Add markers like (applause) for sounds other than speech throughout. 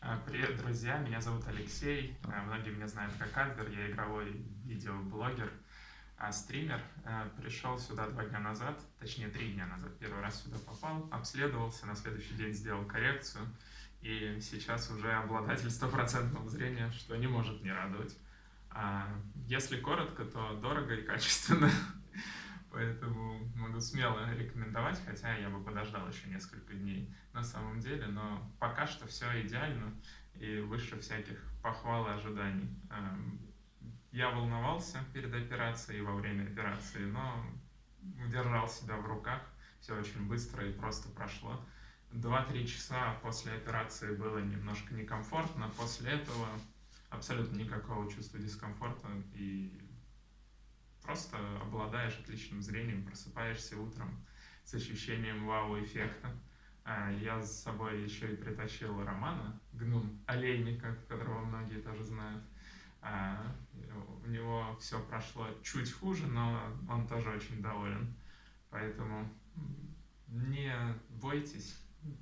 А, привет, друзья! Меня зовут Алексей. А, многие меня знают как Альвер. Я игровой видеоблогер, а, стример. Пришел сюда два дня назад, точнее три дня назад. Первый раз сюда попал, обследовался, на следующий день сделал коррекцию. И сейчас уже обладатель стопроцентного зрения, что не может не радовать. Если коротко, то дорого и качественно. Могу смело рекомендовать, хотя я бы подождал еще несколько дней на самом деле, но пока что все идеально и выше всяких похвал и ожиданий. Эм, я волновался перед операцией и во время операции, но удержал себя в руках, все очень быстро и просто прошло. Два-три часа после операции было немножко некомфортно, после этого абсолютно никакого чувства дискомфорта просто обладаешь отличным зрением, просыпаешься утром с ощущением вау-эффекта. А, я с собой еще и притащил Романа, гнум олейника, которого многие тоже знают. А, у него все прошло чуть хуже, но он тоже очень доволен. Поэтому не бойтесь,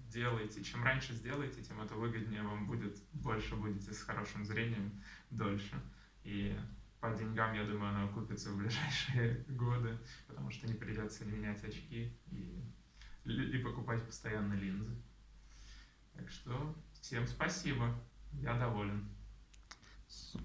делайте. Чем раньше сделаете, тем это выгоднее вам будет, больше будете с хорошим зрением дольше. И по деньгам, я думаю, она окупится в ближайшие (laughs) годы, потому что не придется не менять очки и, и покупать постоянно линзы. Так что всем спасибо, я доволен.